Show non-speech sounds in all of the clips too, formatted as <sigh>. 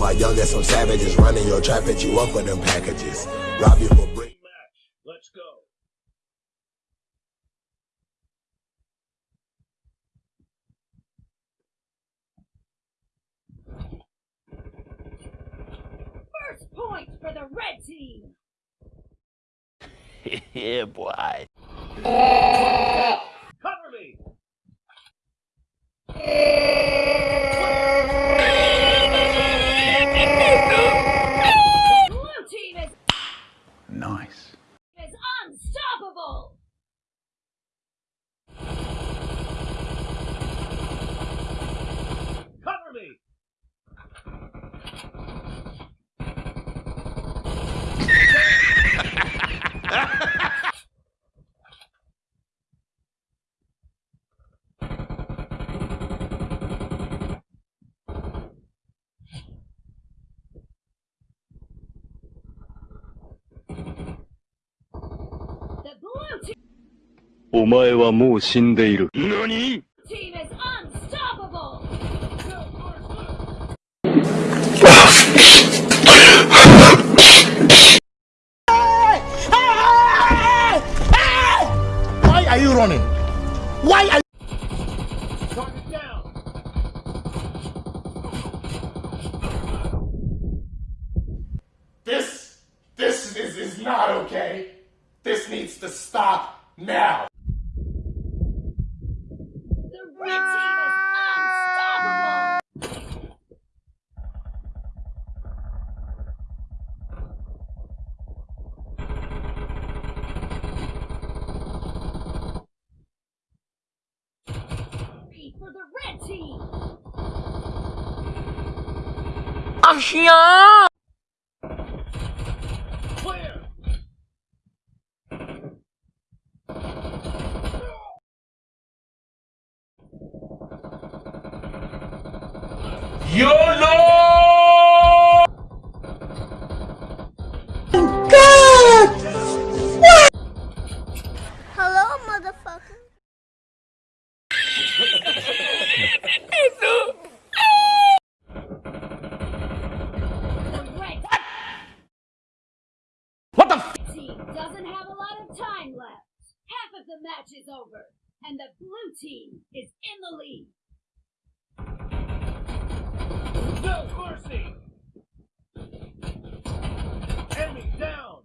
my youngest, some savages running your trap at you up with them packages. Rob you for brick. Let's go. First point for the red team. <laughs> yeah, boy. Cover me. Blue team is Nice. is unstoppable. Cover me. The blue team お前はもう死んでいる。何 team is unstoppable. Why are you running? Why are Target down. This, this is, is not okay. This needs to stop now. The red team is unstoppable. Three for the red team. Clear. YOLO! Hello, motherfucker. What the f- team doesn't have a lot of time left. Half of the match is over, and the blue team is in the lead. No mercy. Enemy down.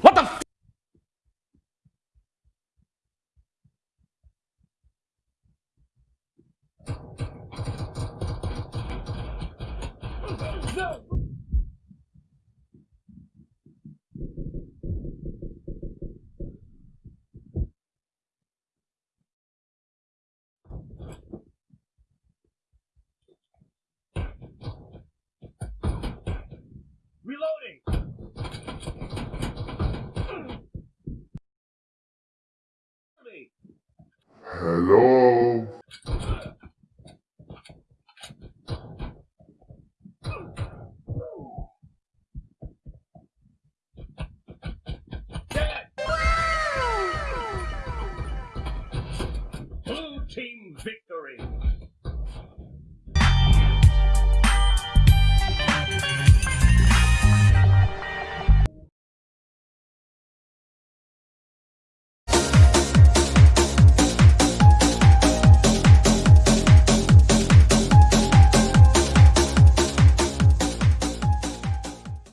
What the f- Reloading. Hello.